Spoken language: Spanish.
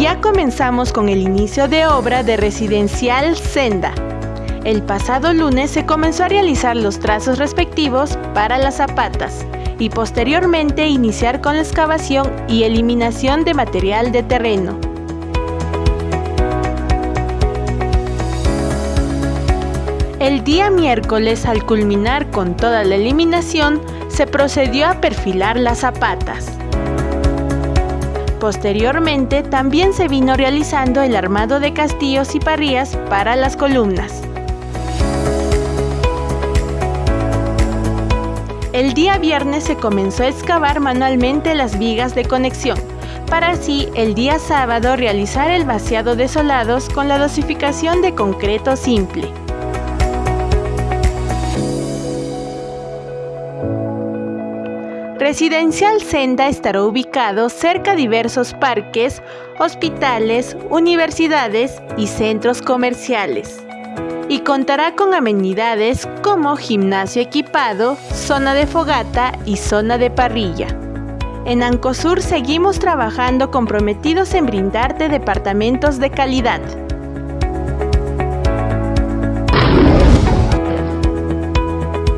Ya comenzamos con el inicio de obra de Residencial Senda. El pasado lunes se comenzó a realizar los trazos respectivos para las zapatas y posteriormente iniciar con la excavación y eliminación de material de terreno. El día miércoles, al culminar con toda la eliminación, se procedió a perfilar las zapatas. Posteriormente, también se vino realizando el armado de castillos y parrillas para las columnas. El día viernes se comenzó a excavar manualmente las vigas de conexión, para así el día sábado realizar el vaciado de solados con la dosificación de concreto simple. Residencial Senda estará ubicado cerca de diversos parques, hospitales, universidades y centros comerciales. Y contará con amenidades como gimnasio equipado, zona de fogata y zona de parrilla. En Ancosur seguimos trabajando comprometidos en brindarte departamentos de calidad.